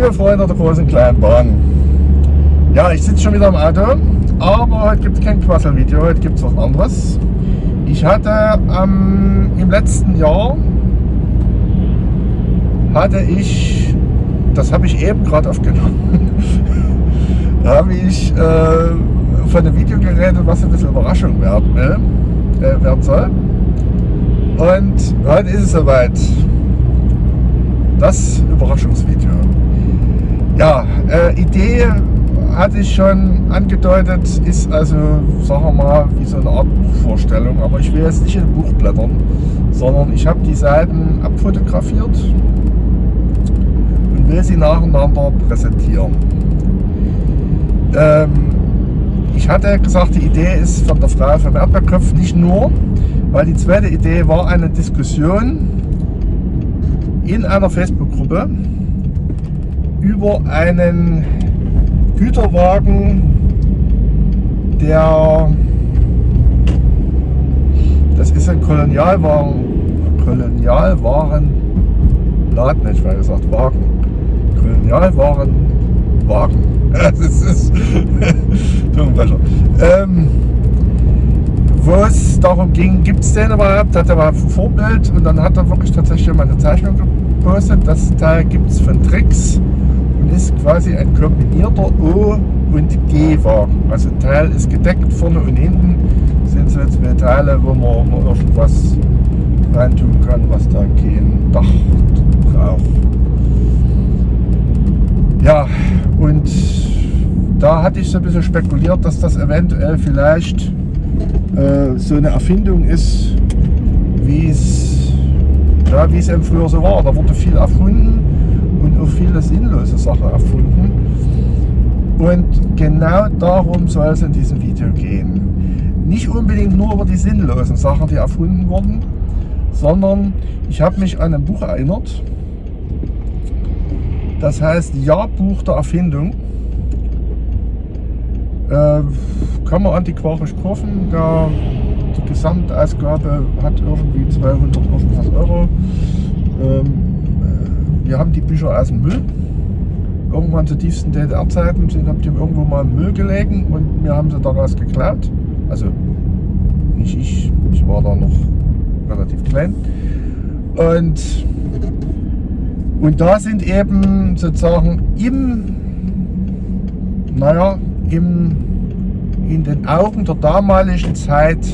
Liebe Freunde der großen kleinen Bahn. Ja, ich sitze schon wieder im Auto, aber heute gibt es kein Quassel-Video, heute gibt es was anderes. Ich hatte ähm, im letzten Jahr, hatte ich, das habe ich eben gerade aufgenommen, da habe ich äh, von einem Video geredet, was ein bisschen Überraschung werden, will, äh, werden soll. Und heute ist es soweit. Das Überraschungsvideo. Ja, äh, Idee hatte ich schon angedeutet, ist also, sagen wir mal, wie so eine Art Buchvorstellung. Aber ich will jetzt nicht in ein Buch blättern, sondern ich habe die Seiten abfotografiert und will sie nacheinander präsentieren. Ähm, ich hatte gesagt, die Idee ist von der Frau vom Erdbeerkopf nicht nur, weil die zweite Idee war eine Diskussion in einer Facebook-Gruppe über einen Güterwagen, der das ist ein Kolonialwagen, Kolonialwarenladen, hätte ich mal gesagt, Wagen. Kolonialwarenwagen. Das ist Zungenbrecher. Ähm, wo es darum ging, gibt es den überhaupt, hat er mal ein Vorbild und dann hat er wirklich tatsächlich mal eine Zeichnung gepostet. Das Teil gibt es von Tricks ist quasi ein kombinierter O- und G-Wagen. Also Teil ist gedeckt, vorne und hinten sind so zwei Teile, wo man, irgendwas reintun kann, was da kein Dach braucht. Ja, und da hatte ich so ein bisschen spekuliert, dass das eventuell vielleicht äh, so eine Erfindung ist, wie es ja, wie es eben früher so war. Da wurde viel erfunden auch viele sinnlose Sachen erfunden. Und genau darum soll es in diesem Video gehen. Nicht unbedingt nur über die sinnlosen Sachen, die erfunden wurden, sondern ich habe mich an ein Buch erinnert. Das heißt Jahrbuch der Erfindung. Äh, kann man antiquarisch kaufen. Der, die Gesamtausgabe hat irgendwie 200 irgendwas Euro. Ähm, äh, wir haben die Bücher aus dem Müll. Irgendwann zu tiefsten DDR-Zeiten sind haben die irgendwo mal im Müll gelegen und wir haben sie daraus geklaut. Also nicht ich, ich war da noch relativ klein. Und, und da sind eben sozusagen im, naja, im, in den Augen der damaligen Zeit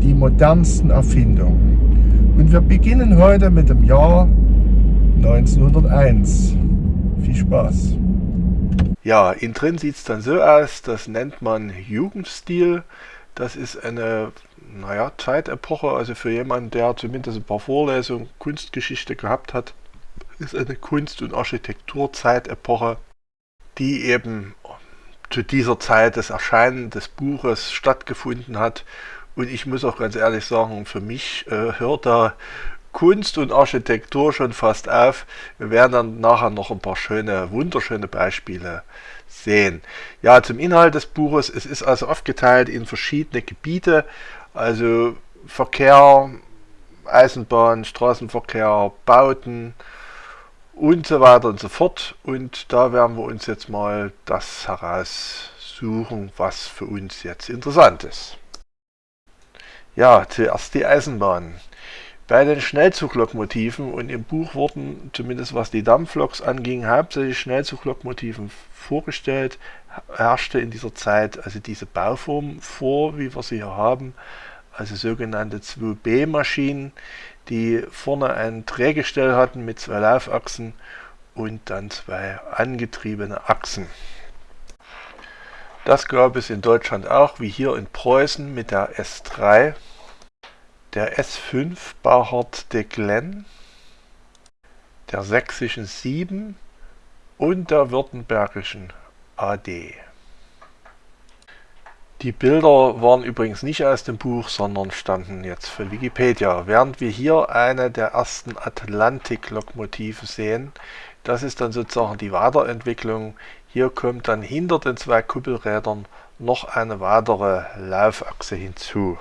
die modernsten Erfindungen. Und wir beginnen heute mit dem Jahr 1901. Viel Spaß! Ja, innen drin sieht es dann so aus, das nennt man Jugendstil. Das ist eine naja, Zeitepoche, also für jemanden, der zumindest ein paar Vorlesungen Kunstgeschichte gehabt hat, ist eine Kunst- und Architekturzeitepoche, die eben zu dieser Zeit des Erscheinen des Buches stattgefunden hat. Und ich muss auch ganz ehrlich sagen, für mich äh, hört da Kunst und Architektur schon fast auf. Wir werden dann nachher noch ein paar schöne, wunderschöne Beispiele sehen. Ja, zum Inhalt des Buches. Es ist also aufgeteilt in verschiedene Gebiete, also Verkehr, Eisenbahn, Straßenverkehr, Bauten, und so weiter und so fort. Und da werden wir uns jetzt mal das heraussuchen, was für uns jetzt interessant ist. Ja, zuerst die Eisenbahn. Bei den Schnellzuglokmotiven und im Buch wurden, zumindest was die Dampfloks anging, hauptsächlich Schnellzuglokmotiven vorgestellt, herrschte in dieser Zeit also diese Bauform vor, wie wir sie hier haben, also sogenannte 2B-Maschinen, die vorne ein Drehgestell hatten mit zwei Laufachsen und dann zwei angetriebene Achsen. Das gab es in Deutschland auch, wie hier in Preußen mit der S3, der S5 Bauhard de Glenn, der sächsischen 7 und der württembergischen AD. Die Bilder waren übrigens nicht aus dem Buch, sondern standen jetzt für Wikipedia. Während wir hier eine der ersten Atlantik-Lokomotiven sehen, das ist dann sozusagen die Weiterentwicklung. Hier kommt dann hinter den zwei Kuppelrädern noch eine weitere Laufachse hinzu.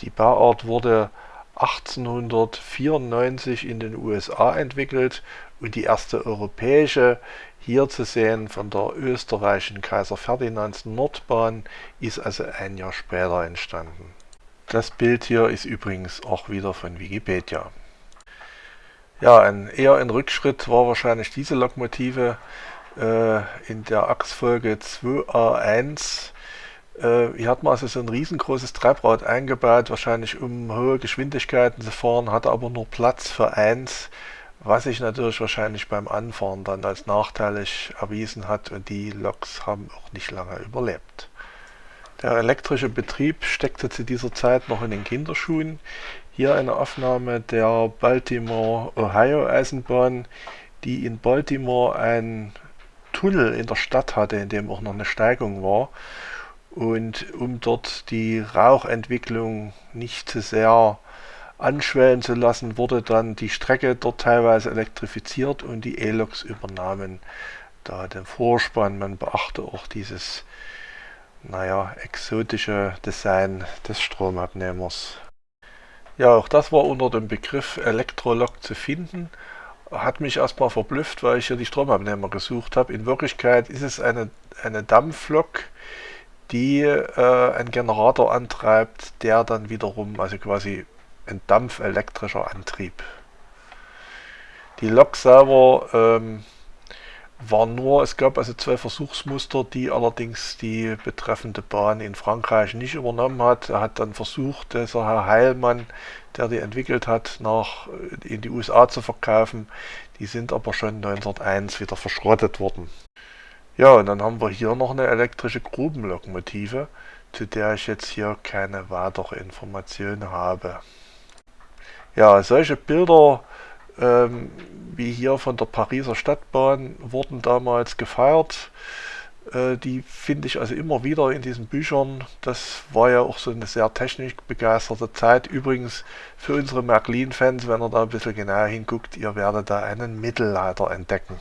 Die Bauart wurde 1894 in den USA entwickelt und die erste europäische hier zu sehen von der österreichischen Kaiser Ferdinands Nordbahn ist also ein Jahr später entstanden. Das Bild hier ist übrigens auch wieder von Wikipedia. Ja, ein, eher ein Rückschritt war wahrscheinlich diese Lokomotive äh, in der Achsfolge 2A1. Äh, hier hat man also so ein riesengroßes Treibrad eingebaut, wahrscheinlich um hohe Geschwindigkeiten zu fahren, hatte aber nur Platz für eins, was sich natürlich wahrscheinlich beim Anfahren dann als nachteilig erwiesen hat und die Loks haben auch nicht lange überlebt. Der elektrische Betrieb steckte zu dieser Zeit noch in den Kinderschuhen. Hier eine Aufnahme der Baltimore-Ohio-Eisenbahn, die in Baltimore einen Tunnel in der Stadt hatte, in dem auch noch eine Steigung war. Und um dort die Rauchentwicklung nicht zu sehr anschwellen zu lassen, wurde dann die Strecke dort teilweise elektrifiziert und die E-Loks übernahmen da den Vorspann. Man beachte auch dieses naja, exotische Design des Stromabnehmers. Ja, auch das war unter dem Begriff Elektrolog zu finden. Hat mich erstmal verblüfft, weil ich hier die Stromabnehmer gesucht habe. In Wirklichkeit ist es eine, eine Dampflok, die äh, einen Generator antreibt, der dann wiederum, also quasi ein dampfelektrischer Antrieb. Die Lok selber ähm, war nur, es gab also zwei Versuchsmuster, die allerdings die betreffende Bahn in Frankreich nicht übernommen hat. Er hat dann versucht, dieser Herr Heilmann, der die entwickelt hat, nach in die USA zu verkaufen. Die sind aber schon 1901 wieder verschrottet worden. Ja, und dann haben wir hier noch eine elektrische Grubenlokomotive, zu der ich jetzt hier keine weitere Information habe. Ja, solche Bilder ähm, wie hier von der Pariser Stadtbahn wurden damals gefeiert. Äh, die finde ich also immer wieder in diesen Büchern. Das war ja auch so eine sehr technikbegeisterte Zeit. Übrigens für unsere Märklin-Fans, wenn ihr da ein bisschen genauer hinguckt, ihr werdet da einen Mittelleiter entdecken.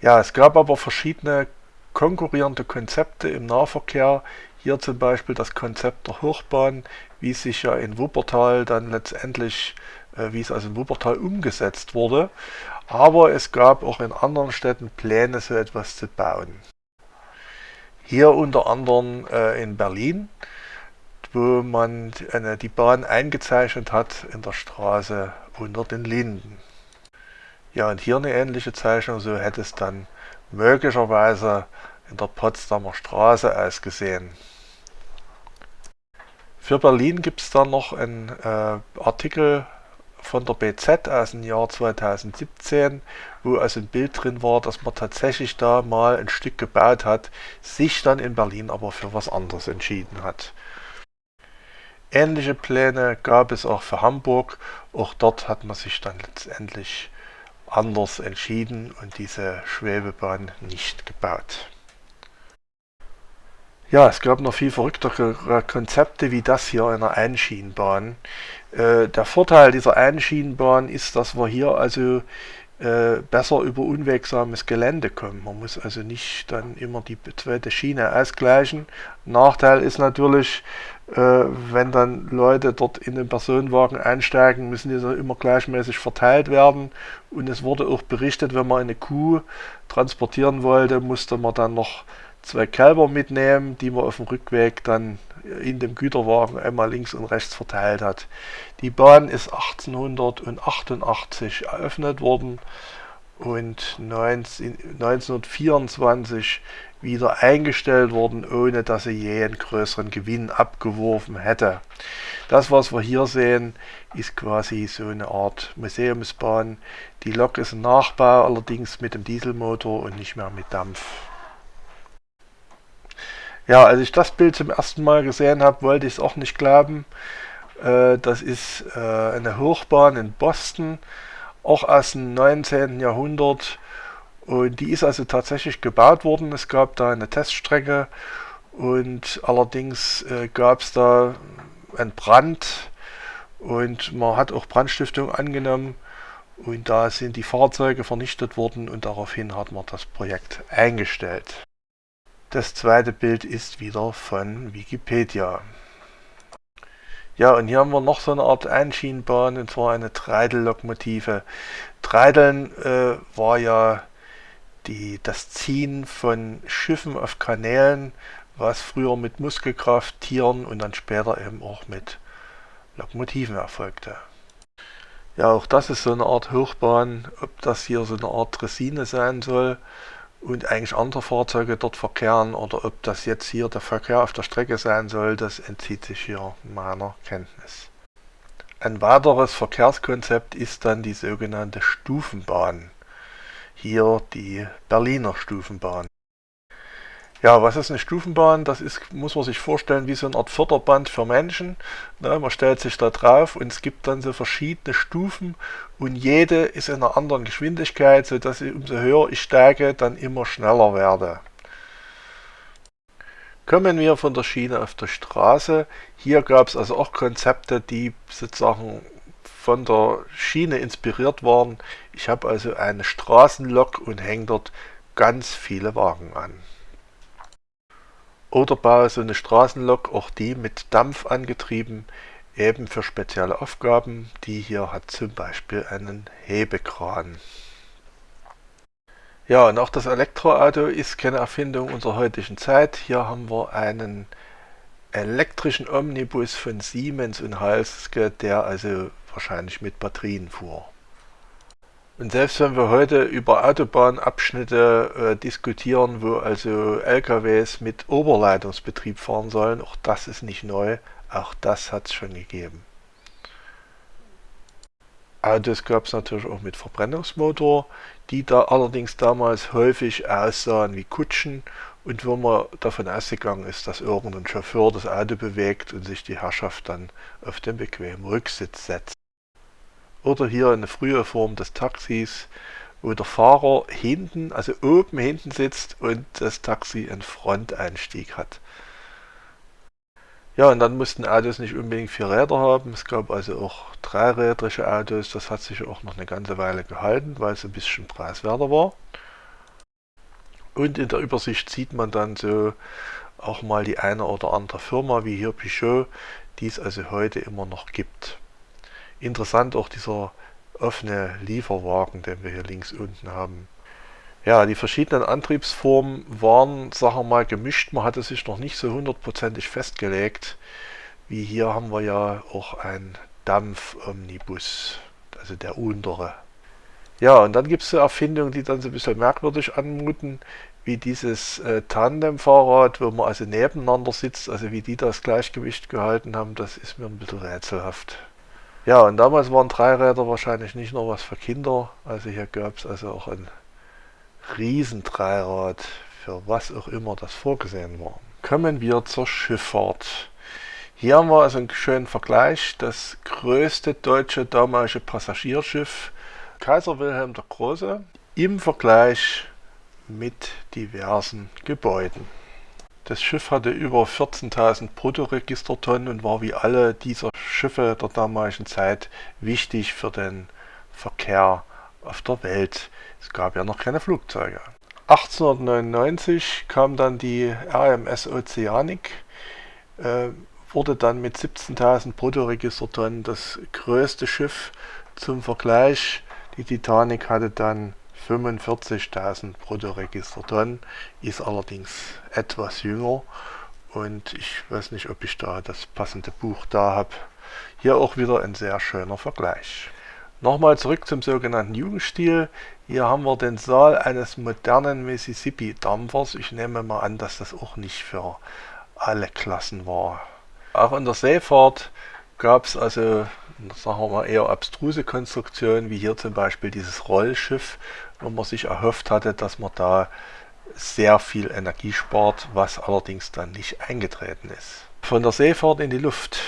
Ja, es gab aber verschiedene konkurrierende Konzepte im Nahverkehr. Hier zum Beispiel das Konzept der Hochbahn, wie sich ja in Wuppertal dann letztendlich äh, wie es also in Wuppertal umgesetzt wurde. Aber es gab auch in anderen Städten Pläne, so etwas zu bauen. Hier unter anderem äh, in Berlin, wo man eine, die Bahn eingezeichnet hat in der Straße unter den Linden. Ja, und hier eine ähnliche Zeichnung, so hätte es dann möglicherweise in der Potsdamer Straße ausgesehen. Für Berlin gibt es dann noch einen äh, Artikel von der BZ aus dem Jahr 2017, wo also ein Bild drin war, dass man tatsächlich da mal ein Stück gebaut hat, sich dann in Berlin aber für was anderes entschieden hat. Ähnliche Pläne gab es auch für Hamburg, auch dort hat man sich dann letztendlich anders entschieden und diese Schwebebahn nicht gebaut. Ja, es gab noch viel verrücktere Konzepte wie das hier einer Einschienenbahn. Äh, der Vorteil dieser Einschienenbahn ist, dass wir hier also äh, besser über unwegsames Gelände kommen. Man muss also nicht dann immer die zweite Schiene ausgleichen. Nachteil ist natürlich, wenn dann Leute dort in den Personenwagen einsteigen, müssen die immer gleichmäßig verteilt werden. Und es wurde auch berichtet, wenn man eine Kuh transportieren wollte, musste man dann noch zwei Kälber mitnehmen, die man auf dem Rückweg dann in dem Güterwagen einmal links und rechts verteilt hat. Die Bahn ist 1888 eröffnet worden und 19, 1924 wieder eingestellt worden, ohne dass sie je einen größeren Gewinn abgeworfen hätte. Das, was wir hier sehen, ist quasi so eine Art Museumsbahn. Die Lok ist ein Nachbau, allerdings mit dem Dieselmotor und nicht mehr mit Dampf. Ja, als ich das Bild zum ersten Mal gesehen habe, wollte ich es auch nicht glauben. Äh, das ist äh, eine Hochbahn in Boston, auch aus dem 19. Jahrhundert. Und die ist also tatsächlich gebaut worden. Es gab da eine Teststrecke und allerdings äh, gab es da einen Brand und man hat auch Brandstiftung angenommen und da sind die Fahrzeuge vernichtet worden und daraufhin hat man das Projekt eingestellt. Das zweite Bild ist wieder von Wikipedia. Ja, und hier haben wir noch so eine Art Einschienenbahn, und zwar eine Treidellokomotive. Treideln äh, war ja die, das Ziehen von Schiffen auf Kanälen, was früher mit Muskelkraft, Tieren und dann später eben auch mit Lokomotiven erfolgte. Ja, auch das ist so eine Art Hochbahn, ob das hier so eine Art Dressine sein soll und eigentlich andere Fahrzeuge dort verkehren oder ob das jetzt hier der Verkehr auf der Strecke sein soll, das entzieht sich hier meiner Kenntnis. Ein weiteres Verkehrskonzept ist dann die sogenannte Stufenbahn. Hier die Berliner Stufenbahn. Ja, was ist eine Stufenbahn? Das ist, muss man sich vorstellen, wie so eine Art Förderband für Menschen. Ne, man stellt sich da drauf und es gibt dann so verschiedene Stufen und jede ist in einer anderen Geschwindigkeit, sodass ich, umso höher ich steige, dann immer schneller werde. Kommen wir von der Schiene auf die Straße. Hier gab es also auch Konzepte, die sozusagen von der Schiene inspiriert waren. Ich habe also eine Straßenlok und hänge dort ganz viele Wagen an. Oder baue so eine Straßenlok, auch die mit Dampf angetrieben, eben für spezielle Aufgaben. Die hier hat zum Beispiel einen Hebekran. Ja, und auch das Elektroauto ist keine Erfindung unserer heutigen Zeit. Hier haben wir einen elektrischen Omnibus von Siemens und Halske, der also wahrscheinlich mit Batterien fuhr. Und selbst wenn wir heute über Autobahnabschnitte äh, diskutieren, wo also LKWs mit Oberleitungsbetrieb fahren sollen, auch das ist nicht neu, auch das hat es schon gegeben. Autos gab es natürlich auch mit Verbrennungsmotor, die da allerdings damals häufig aussahen wie Kutschen und wo man davon ausgegangen ist, dass irgendein Chauffeur das Auto bewegt und sich die Herrschaft dann auf den bequemen Rücksitz setzt. Oder hier eine frühe Form des Taxis, wo der Fahrer hinten, also oben hinten sitzt und das Taxi einen Fronteinstieg hat. Ja, und dann mussten Autos nicht unbedingt vier Räder haben. Es gab also auch dreirädrige Autos. Das hat sich auch noch eine ganze Weile gehalten, weil es ein bisschen preiswerter war. Und in der Übersicht sieht man dann so auch mal die eine oder andere Firma, wie hier Peugeot, die es also heute immer noch gibt. Interessant auch dieser offene Lieferwagen, den wir hier links unten haben. Ja, die verschiedenen Antriebsformen waren, sagen wir mal, gemischt. Man hatte sich noch nicht so hundertprozentig festgelegt. Wie hier haben wir ja auch ein Dampf-Omnibus, also der untere. Ja, und dann gibt es so Erfindungen, die dann so ein bisschen merkwürdig anmuten, wie dieses äh, Tandem-Fahrrad, wo man also nebeneinander sitzt, also wie die das Gleichgewicht gehalten haben, das ist mir ein bisschen rätselhaft. Ja, und damals waren Dreiräder wahrscheinlich nicht nur was für Kinder. Also hier gab es also auch ein Riesendreirad, für was auch immer das vorgesehen war. Kommen wir zur Schifffahrt. Hier haben wir also einen schönen Vergleich. Das größte deutsche damalige Passagierschiff Kaiser Wilhelm der Große im Vergleich mit diversen Gebäuden. Das Schiff hatte über 14.000 Bruttoregistertonnen und war wie alle dieser Schiffe der damaligen Zeit wichtig für den Verkehr auf der Welt. Es gab ja noch keine Flugzeuge. 1899 kam dann die RMS Oceanic, äh, wurde dann mit 17.000 Bruttoregistertonnen das größte Schiff zum Vergleich. Die Titanic hatte dann 45.000 Bruttoregistertonnen, ist allerdings etwas jünger und ich weiß nicht, ob ich da das passende Buch da habe. Hier auch wieder ein sehr schöner Vergleich. Nochmal zurück zum sogenannten Jugendstil. Hier haben wir den Saal eines modernen Mississippi-Dampfers. Ich nehme mal an, dass das auch nicht für alle Klassen war. Auch in der Seefahrt gab es also, sagen wir mal, eher abstruse Konstruktionen, wie hier zum Beispiel dieses Rollschiff, wo man sich erhofft hatte, dass man da sehr viel Energie spart, was allerdings dann nicht eingetreten ist. Von der Seefahrt in die Luft.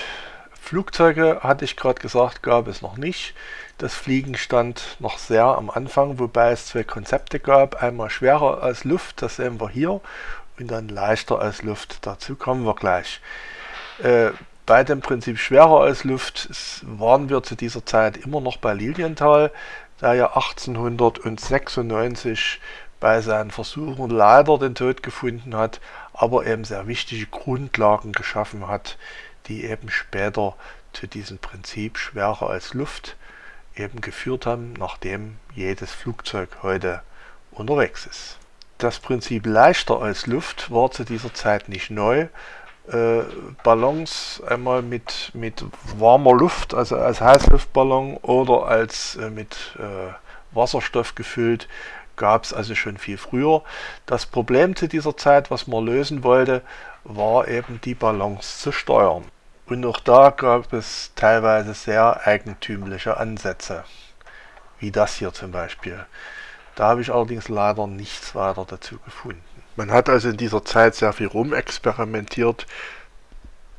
Flugzeuge, hatte ich gerade gesagt, gab es noch nicht. Das Fliegen stand noch sehr am Anfang, wobei es zwei Konzepte gab. Einmal schwerer als Luft, das sehen wir hier, und dann leichter als Luft. Dazu kommen wir gleich. Äh, bei dem Prinzip schwerer als Luft waren wir zu dieser Zeit immer noch bei Lilienthal, der ja 1896 bei seinen Versuchen leider den Tod gefunden hat, aber eben sehr wichtige Grundlagen geschaffen hat, die eben später zu diesem Prinzip schwerer als Luft eben geführt haben, nachdem jedes Flugzeug heute unterwegs ist. Das Prinzip leichter als Luft war zu dieser Zeit nicht neu. Äh, Ballons einmal mit, mit warmer Luft, also als Heißluftballon oder als äh, mit äh, Wasserstoff gefüllt, gab es also schon viel früher. Das Problem zu dieser Zeit, was man lösen wollte, war eben die Ballons zu steuern. Und auch da gab es teilweise sehr eigentümliche Ansätze, wie das hier zum Beispiel. Da habe ich allerdings leider nichts weiter dazu gefunden. Man hat also in dieser Zeit sehr viel rumexperimentiert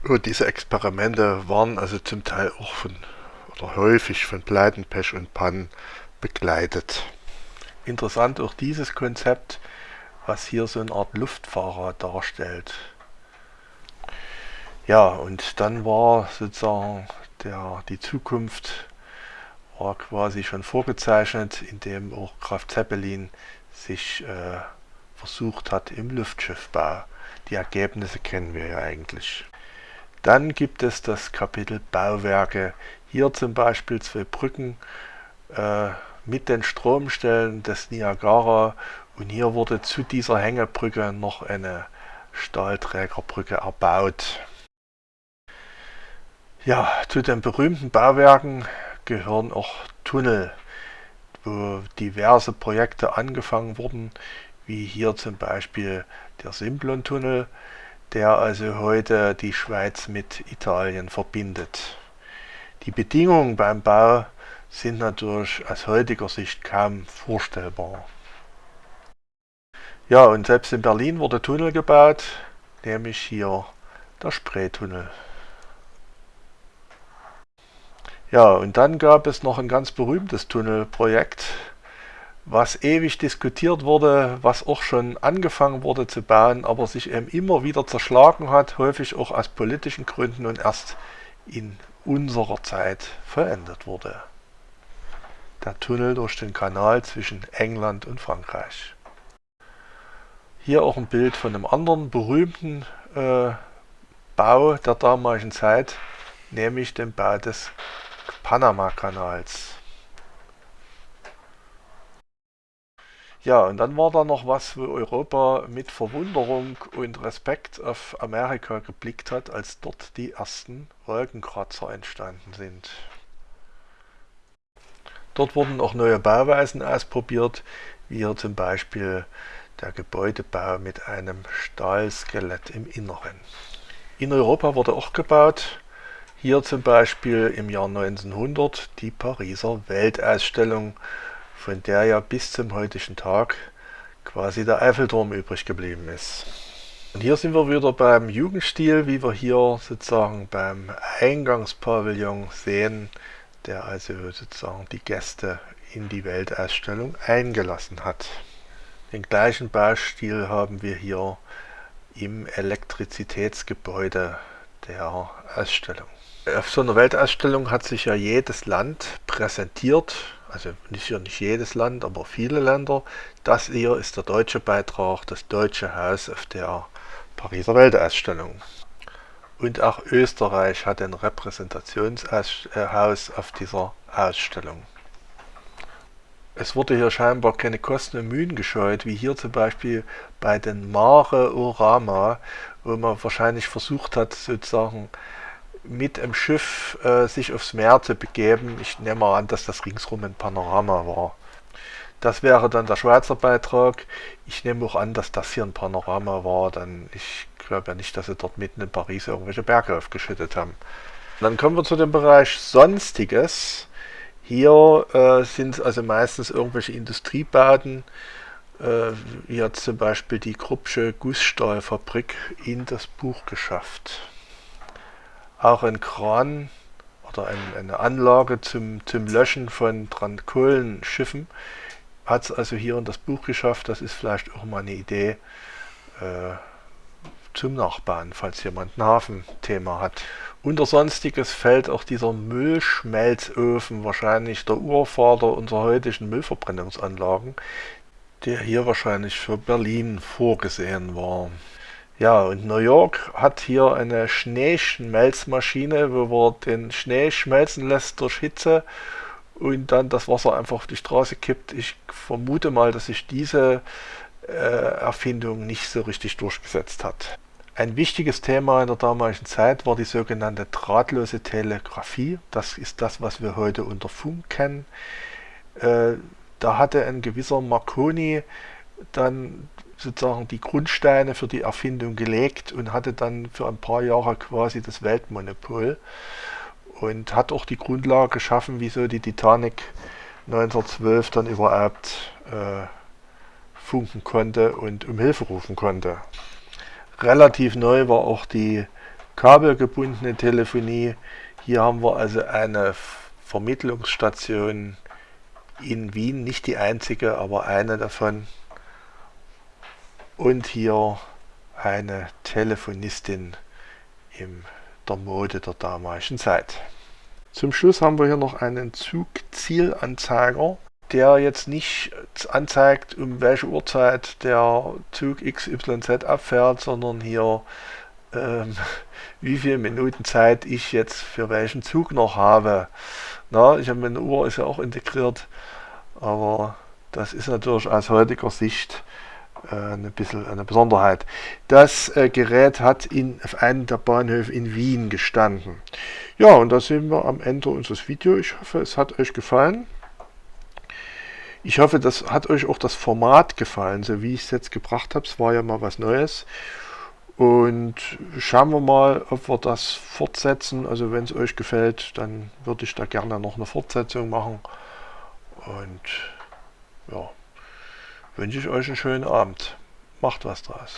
und diese Experimente waren also zum Teil auch von oder häufig von Pleiten, Pech und Pannen begleitet. Interessant auch dieses Konzept, was hier so eine Art Luftfahrer darstellt. Ja, und dann war sozusagen der, die Zukunft war quasi schon vorgezeichnet, indem auch Graf Zeppelin sich äh, versucht hat im Luftschiffbau. Die Ergebnisse kennen wir ja eigentlich. Dann gibt es das Kapitel Bauwerke. Hier zum Beispiel zwei Brücken äh, mit den Stromstellen des Niagara und hier wurde zu dieser Hängebrücke noch eine Stahlträgerbrücke erbaut. Ja, zu den berühmten Bauwerken gehören auch Tunnel, wo diverse Projekte angefangen wurden, wie hier zum Beispiel der Simplon-Tunnel, der also heute die Schweiz mit Italien verbindet. Die Bedingungen beim Bau sind natürlich aus heutiger Sicht kaum vorstellbar. Ja, und selbst in Berlin wurde Tunnel gebaut, nämlich hier der Spreetunnel. Ja, und dann gab es noch ein ganz berühmtes Tunnelprojekt, was ewig diskutiert wurde, was auch schon angefangen wurde zu bauen, aber sich eben immer wieder zerschlagen hat, häufig auch aus politischen Gründen und erst in unserer Zeit verändert wurde. Der Tunnel durch den Kanal zwischen England und Frankreich. Hier auch ein Bild von einem anderen berühmten äh, Bau der damaligen Zeit, nämlich dem Bau des Panama-Kanals. Ja, und dann war da noch was, wo Europa mit Verwunderung und Respekt auf Amerika geblickt hat, als dort die ersten Wolkenkratzer entstanden sind. Dort wurden auch neue Bauweisen ausprobiert, wie hier zum Beispiel der Gebäudebau mit einem Stahlskelett im Inneren. In Europa wurde auch gebaut, hier zum Beispiel im Jahr 1900 die Pariser Weltausstellung, von der ja bis zum heutigen Tag quasi der Eiffelturm übrig geblieben ist. Und hier sind wir wieder beim Jugendstil, wie wir hier sozusagen beim Eingangspavillon sehen, der also sozusagen die Gäste in die Weltausstellung eingelassen hat. Den gleichen Baustil haben wir hier im Elektrizitätsgebäude der Ausstellung. Auf so einer Weltausstellung hat sich ja jedes Land präsentiert, also nicht, nicht jedes Land, aber viele Länder. Das hier ist der deutsche Beitrag, das deutsche Haus auf der Pariser Weltausstellung. Und auch Österreich hat ein Repräsentationshaus auf dieser Ausstellung. Es wurde hier scheinbar keine Kosten und Mühen gescheut, wie hier zum Beispiel bei den Mare Orama, wo man wahrscheinlich versucht hat, sozusagen mit dem Schiff äh, sich aufs Meer zu begeben. Ich nehme an, dass das ringsrum ein Panorama war. Das wäre dann der Schweizer Beitrag. Ich nehme auch an, dass das hier ein Panorama war, denn ich glaube ja nicht, dass sie dort mitten in Paris irgendwelche Berge aufgeschüttet haben. Dann kommen wir zu dem Bereich Sonstiges. Hier äh, sind also meistens irgendwelche Industriebauten, äh, hier zum Beispiel die Kruppsche Gussstahlfabrik in das Buch geschafft auch ein Kran oder ein, eine Anlage zum, zum Löschen von Kohlensschiffen. Hat es also hier in das Buch geschafft. Das ist vielleicht auch mal eine Idee äh, zum Nachbauen, falls jemand ein Hafenthema hat. Unter Sonstiges fällt auch dieser Müllschmelzofen, wahrscheinlich der Urvater unserer heutigen Müllverbrennungsanlagen, der hier wahrscheinlich für Berlin vorgesehen war. Ja, und New York hat hier eine Schneeschmelzmaschine, wo man den Schnee schmelzen lässt durch Hitze und dann das Wasser einfach auf die Straße kippt. Ich vermute mal, dass sich diese äh, Erfindung nicht so richtig durchgesetzt hat. Ein wichtiges Thema in der damaligen Zeit war die sogenannte drahtlose Telegrafie. Das ist das, was wir heute unter Funk kennen. Äh, da hatte ein gewisser Marconi dann sozusagen die Grundsteine für die Erfindung gelegt und hatte dann für ein paar Jahre quasi das Weltmonopol und hat auch die Grundlage geschaffen, wieso die Titanic 1912 dann überhaupt äh, funken konnte und um Hilfe rufen konnte. Relativ neu war auch die kabelgebundene Telefonie. Hier haben wir also eine Vermittlungsstation in Wien, nicht die einzige, aber eine davon. Und hier eine Telefonistin in der Mode der damaligen Zeit. Zum Schluss haben wir hier noch einen Zugzielanzeiger, der jetzt nicht anzeigt, um welche Uhrzeit der Zug XYZ abfährt, sondern hier ähm, wie viele Minuten Zeit ich jetzt für welchen Zug noch habe. Na, ich habe meine Uhr ist ja auch integriert, aber das ist natürlich aus heutiger Sicht ein bisschen eine Besonderheit. Das äh, Gerät hat in, auf einem der Bahnhöfe in Wien gestanden. Ja, und da sind wir am Ende unseres Videos. Ich hoffe, es hat euch gefallen. Ich hoffe, das hat euch auch das Format gefallen, so wie ich es jetzt gebracht habe. Es war ja mal was Neues. Und schauen wir mal, ob wir das fortsetzen. Also wenn es euch gefällt, dann würde ich da gerne noch eine Fortsetzung machen. Und ja, wünsche ich euch einen schönen Abend. Macht was draus.